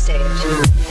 stage.